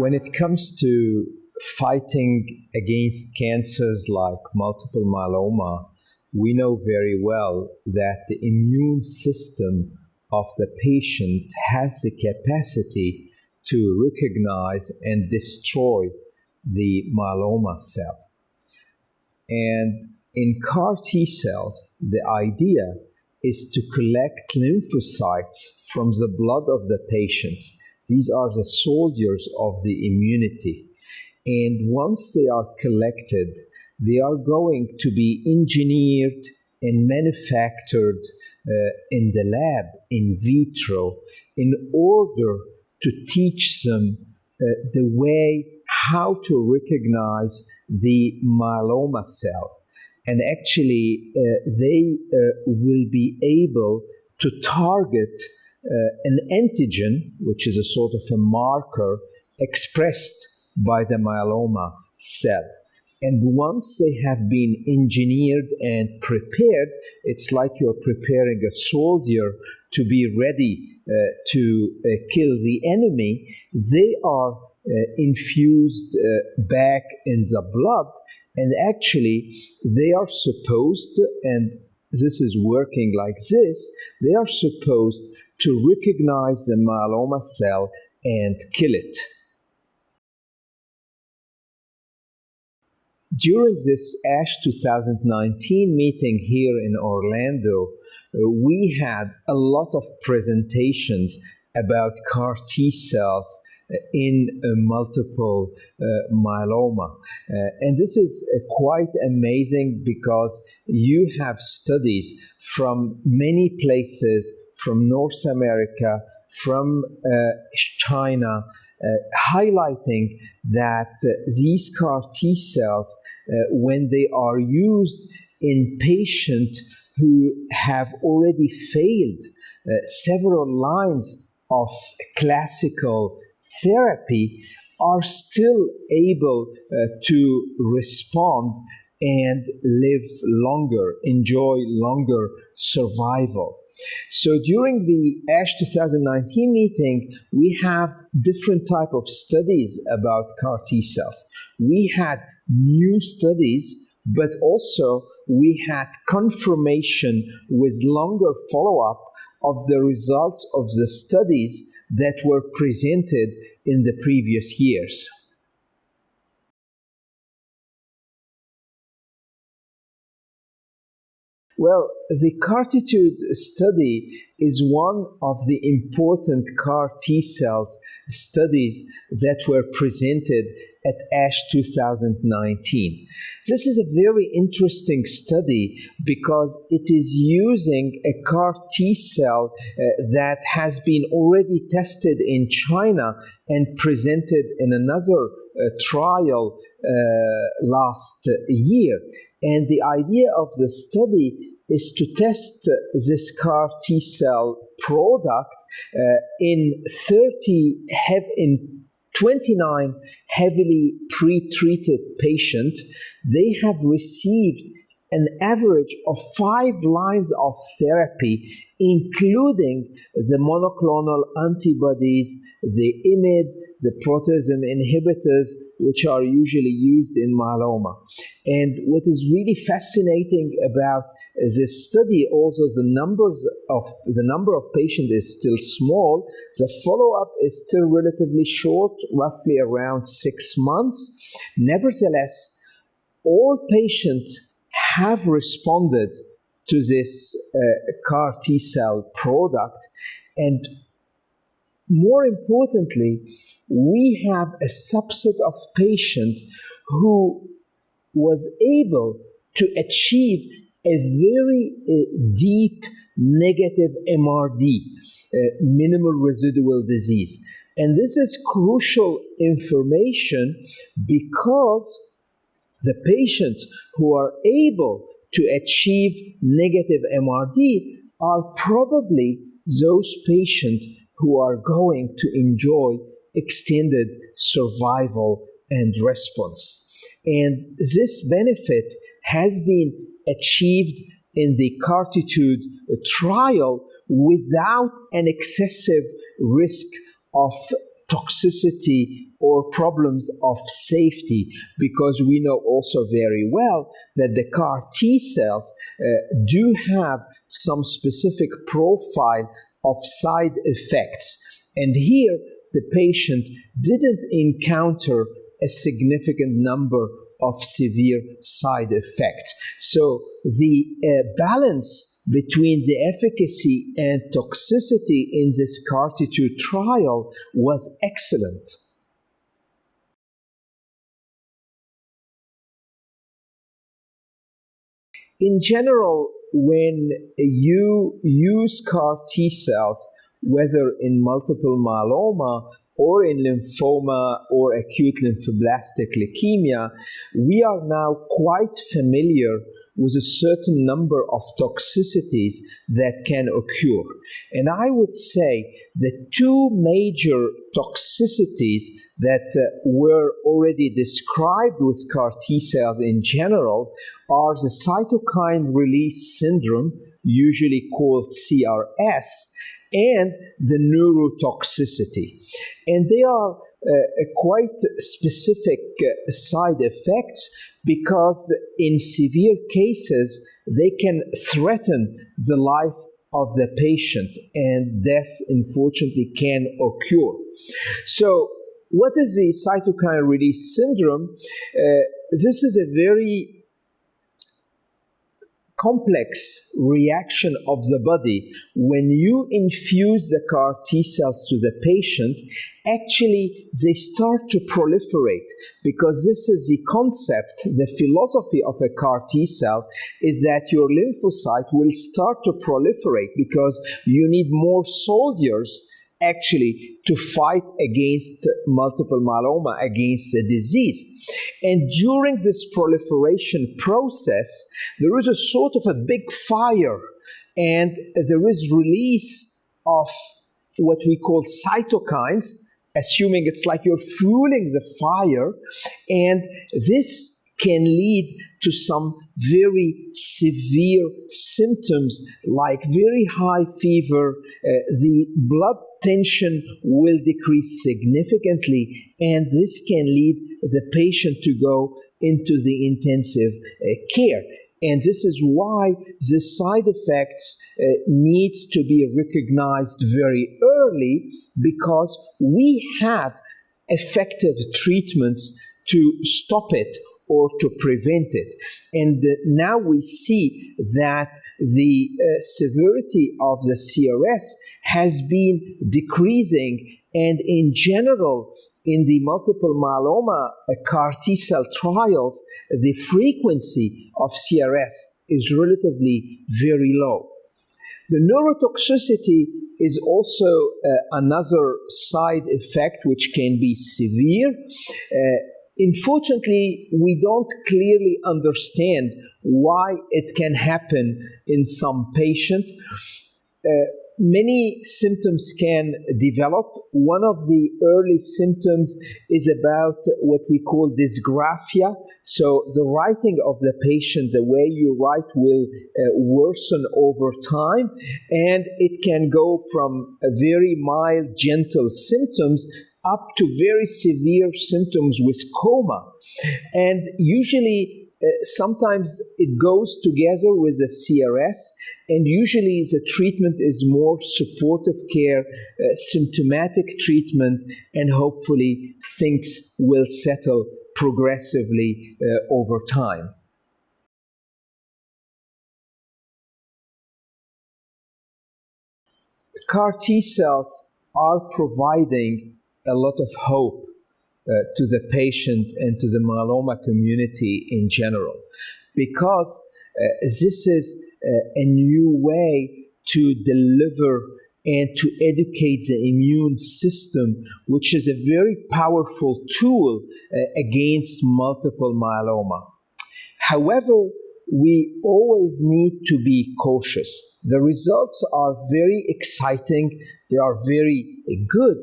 when it comes to fighting against cancers like multiple myeloma, we know very well that the immune system of the patient has the capacity to recognize and destroy the myeloma cell. And in CAR T cells, the idea is to collect lymphocytes from the blood of the patients. These are the soldiers of the immunity. And once they are collected, they are going to be engineered and manufactured uh, in the lab in vitro in order to teach them uh, the way how to recognize the myeloma cell. And actually, uh, they uh, will be able to target an antigen, which is a sort of a marker expressed by the myeloma cell. And once they have been engineered and prepared, it's like you're preparing a soldier to be ready uh, to uh, kill the enemy. They are uh, infused uh, back in the blood, and actually, they are supposed, and this is working like this, they are supposed to recognize the myeloma cell and kill it. During this ASH 2019 meeting here in Orlando, we had a lot of presentations about CAR T cells in uh, multiple uh, myeloma. Uh, and this is uh, quite amazing because you have studies from many places, from North America, from China, uh, highlighting that uh, these CAR T cells, uh, when they are used in patients who have already failed several lines of classical therapy, are still able uh, to respond and live longer, enjoy longer survival. So during the ASH 2019 meeting, we have different type of studies about CAR T cells. We had new studies, but also we had confirmation with longer follow-up of the results of the studies that were presented in the previous years. Well, the CARTITUDE study is one of the important CAR T cells studies that were presented at ASH 2019. This is a very interesting study because it is using a CAR T cell uh, that has been already tested in China and presented in another uh, trial uh, last year. And the idea of the study is to test this CAR T cell product uh, in 30 in 29 heavily pre-treated patients. They have received an average of five lines of therapy, including the monoclonal antibodies, the IMiD, the proteasome inhibitors, which are usually used in myeloma. And what is really fascinating about this study, also the numbers of the number of patients is still small. The follow-up is still relatively short, roughly around six months. Nevertheless, all patients have responded to this uh, CAR T cell product, and more importantly, we have a subset of patients who was able to achieve a very uh, deep negative MRD, uh, minimal residual disease. And this is crucial information because the patients who are able to achieve negative MRD are probably those patients who are going to enjoy extended survival and response. And this benefit has been achieved in the CARTITUDE trial without an excessive risk of toxicity or problems of safety because we know also very well that the CAR T cells uh, do have some specific profile of side effects. And here, the patient didn't encounter a significant number of severe side effects. So the uh, balance between the efficacy and toxicity in this CARTITUDE trial was excellent. In general, when you use CAR T cells, whether in multiple myeloma or in lymphoma or acute lymphoblastic leukemia, we are now quite familiar with a certain number of toxicities that can occur. And I would say the two major toxicities that uh, were already described with CAR T cells in general are the cytokine release syndrome, usually called CRS, and the neurotoxicity. And they are uh, quite specific uh, side effects because in severe cases they can threaten the life of the patient and death unfortunately can occur. So what is the cytokine release syndrome? Uh, this is a very complex reaction of the body when you infuse the CAR T cells to the patient, actually they start to proliferate because this is the concept, the philosophy of a CAR T cell is that your lymphocyte will start to proliferate because you need more soldiers actually to fight against multiple myeloma, against the disease. And during this proliferation process, there is a sort of a big fire and there is release of what we call cytokines, assuming it's like you're fueling the fire, and this can lead to some very severe symptoms like very high fever, uh, the blood tension will decrease significantly, and this can lead the patient to go into the intensive uh, care. And this is why the side effects uh, needs to be recognized very early because we have effective treatments to stop it or to prevent it. And uh, now we see that the uh, severity of the CRS has been decreasing, and in general, in the multiple myeloma uh, CAR T cell trials, the frequency of CRS is relatively very low. The neurotoxicity is also uh, another side effect which can be severe. Uh, Unfortunately, we don't clearly understand why it can happen in some patient. Uh, many symptoms can develop. One of the early symptoms is about what we call dysgraphia. So the writing of the patient, the way you write will uh, worsen over time and it can go from very mild, gentle symptoms up to very severe symptoms with coma. And usually, uh, sometimes it goes together with the CRS, and usually the treatment is more supportive care, uh, symptomatic treatment, and hopefully things will settle progressively uh, over time. CAR T cells are providing a lot of hope uh, to the patient and to the myeloma community in general because uh, this is uh, a new way to deliver and to educate the immune system, which is a very powerful tool uh, against multiple myeloma. However, we always need to be cautious. The results are very exciting, they are very good,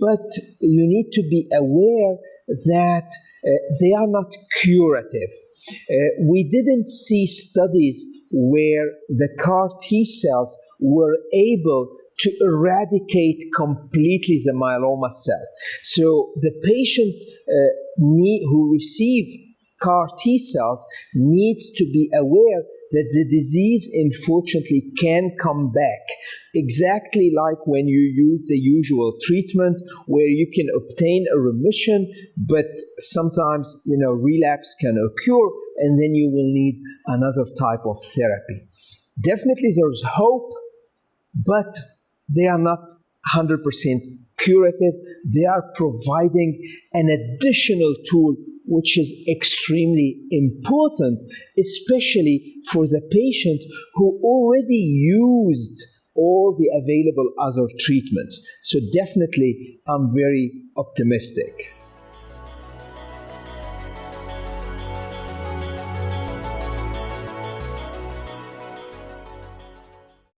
but you need to be aware that uh, they are not curative. Uh, we didn't see studies where the CAR T cells were able to eradicate completely the myeloma cell. So the patient uh, need, who receive CAR T cells needs to be aware that the disease unfortunately can come back. Exactly like when you use the usual treatment where you can obtain a remission but sometimes you know relapse can occur and then you will need another type of therapy. Definitely there's hope but they are not 100% curative. They are providing an additional tool which is extremely important, especially for the patient who already used all the available other treatments. So, definitely, I'm very optimistic.